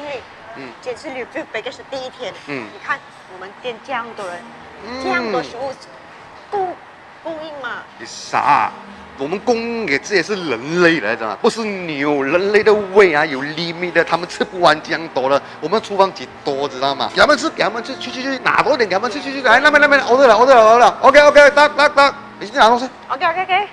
经理，嗯，今天是 review baggage 第一天，嗯你看我们店这样多人，这样多食物供供应嘛，你傻？我们供应给这也是人类来的，不是牛。人类的胃啊有 limit 的，他们吃不完这样多了。我们厨房几多，知道吗？给他们吃，给他们吃，去去去，拿多一点，给他们吃，去去，来那边那边，order 了，order 了，order 了，OK OK，打打打，你去拿东西。OK OK OK，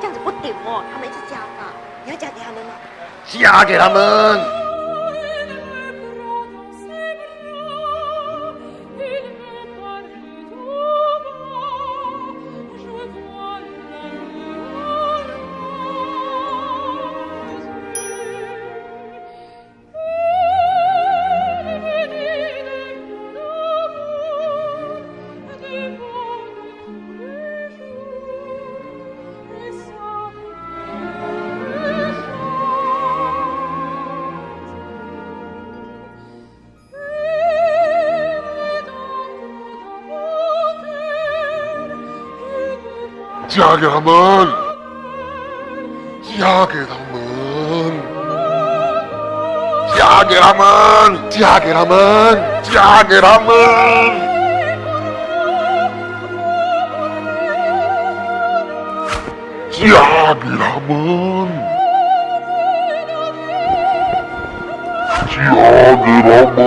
这样子不顶哦，他们一直加嘛，你要加给他们吗？加给他们。Change. 嫁给他们，嫁给他们，嫁给他们，嫁给他们，嫁给他们，嫁给他们，嫁给他们。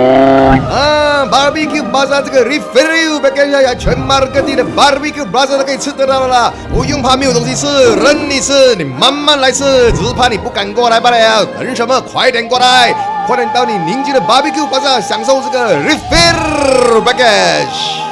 啊，barbecue bazaar 这个 Refill，别客气呀，全马各地的 barbecue bazaar 都可以吃得到了啦，不用怕没有东西吃，任你吃，你慢慢来吃，只是怕你不敢过来罢了。等什么？快点过来，快点到你邻居的 barbecue bazaar 享受这个 refill package。